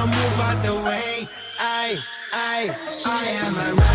so move out the way. I, I, I am a